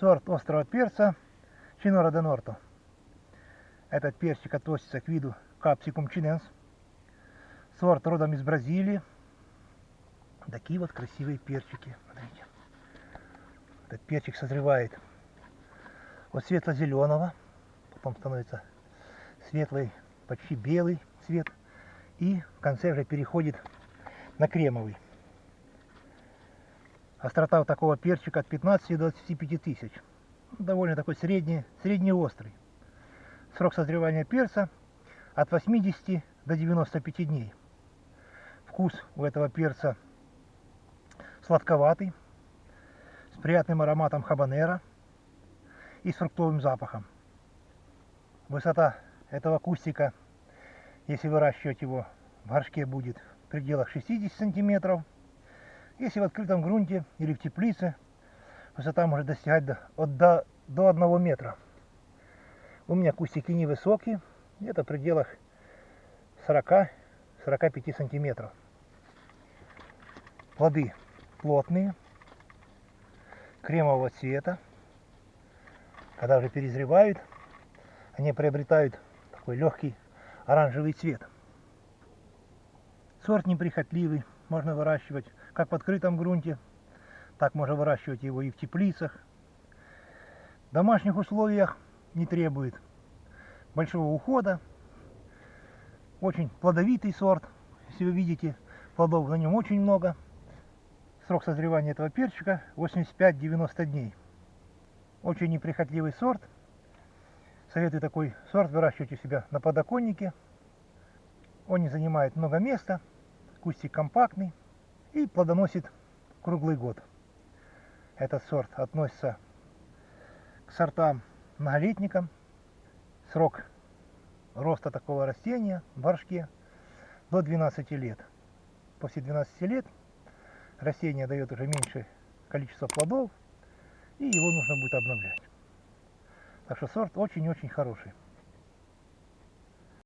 сорт острого перца Чинора де Норто. Этот перчик относится к виду Capsicum chinense. Сорт родом из Бразилии. Такие вот красивые перчики. Смотрите. Этот перчик созревает от светло-зеленого, потом становится светлый, почти белый цвет. И в конце уже переходит на кремовый. Острота у такого перчика от 15 до 25 тысяч. Довольно такой средний, среднеострый. Срок созревания перца от 80 до 95 дней. Вкус у этого перца сладковатый, с приятным ароматом хабанера и с фруктовым запахом. Высота этого кустика, если выращивать его в горшке, будет в пределах 60 сантиметров. Если в открытом грунте или в теплице, высота может достигать до, от, до, до 1 метра. У меня кустики невысокие, где-то в пределах 40-45 сантиметров. Плоды плотные, кремового цвета. Когда уже перезревают, они приобретают такой легкий оранжевый цвет. Сорт неприхотливый, можно выращивать как в открытом грунте, так можно выращивать его и в теплицах. В домашних условиях не требует большого ухода. Очень плодовитый сорт. Если вы видите, плодов на нем очень много. Срок созревания этого перчика 85-90 дней. Очень неприхотливый сорт. Советую такой сорт выращивать у себя на подоконнике. Он не занимает много места. Кустик компактный и плодоносит круглый год. Этот сорт относится к сортам многолетникам. Срок роста такого растения в горшке до 12 лет. После 12 лет растение дает уже меньше количество плодов, и его нужно будет обновлять. Так что сорт очень-очень хороший.